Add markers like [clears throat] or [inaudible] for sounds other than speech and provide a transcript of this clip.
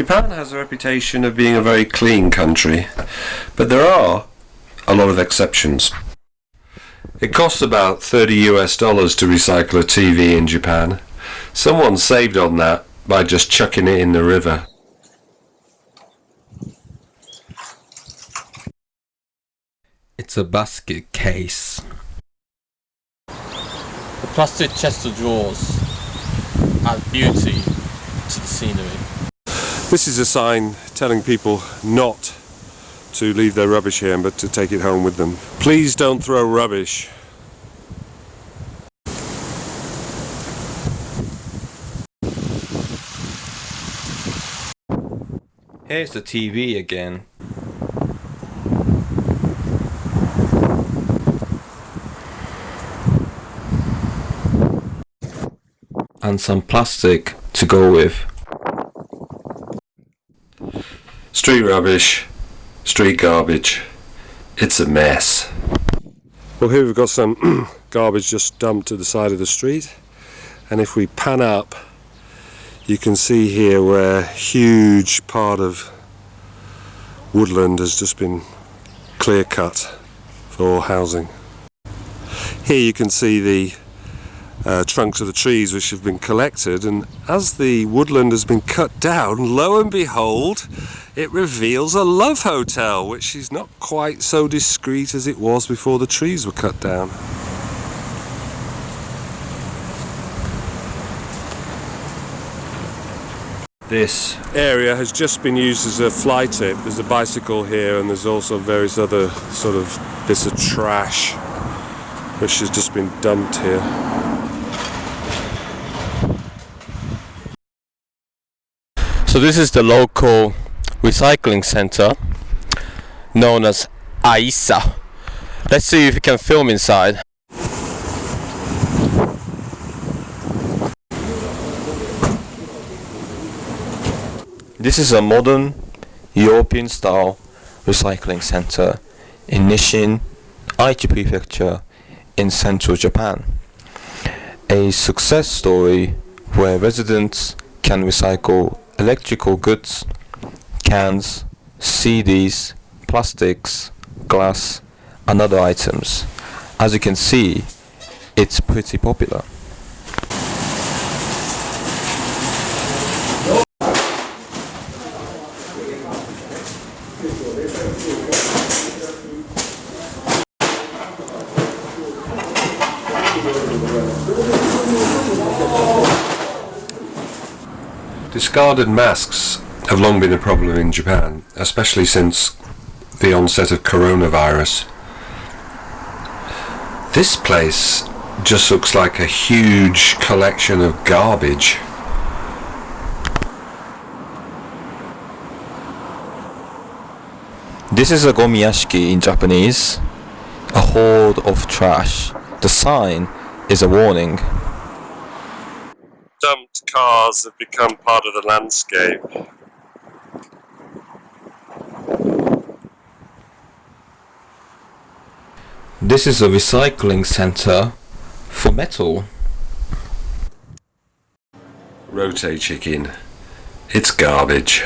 Japan has a reputation of being a very clean country, but there are a lot of exceptions. It costs about 30 US dollars to recycle a TV in Japan. Someone saved on that by just chucking it in the river. It's a basket case. The plastic chest of drawers add beauty to the scenery. This is a sign telling people not to leave their rubbish here but to take it home with them. Please don't throw rubbish. Here's the TV again. And some plastic to go with. Street rubbish, street garbage. It's a mess. Well here we've got some [clears throat] garbage just dumped to the side of the street and if we pan up you can see here where a huge part of woodland has just been clear cut for housing. Here you can see the uh, trunks of the trees which have been collected and as the woodland has been cut down lo and behold it reveals a love hotel which is not quite so discreet as it was before the trees were cut down. This area has just been used as a fly tip. There's a bicycle here and there's also various other sort of bits of trash which has just been dumped here. So this is the local recycling center known as AISA. Let's see if we can film inside. This is a modern European style recycling center in Nisshin, Aichi prefecture in central Japan. A success story where residents can recycle electrical goods, cans, CDs, plastics, glass and other items. As you can see, it's pretty popular. Discarded masks have long been a problem in Japan, especially since the onset of coronavirus. This place just looks like a huge collection of garbage. This is a gomiyashiki in Japanese, a hoard of trash. The sign is a warning. Dumped cars have become part of the landscape. This is a recycling center for metal. Rotate chicken. It's garbage.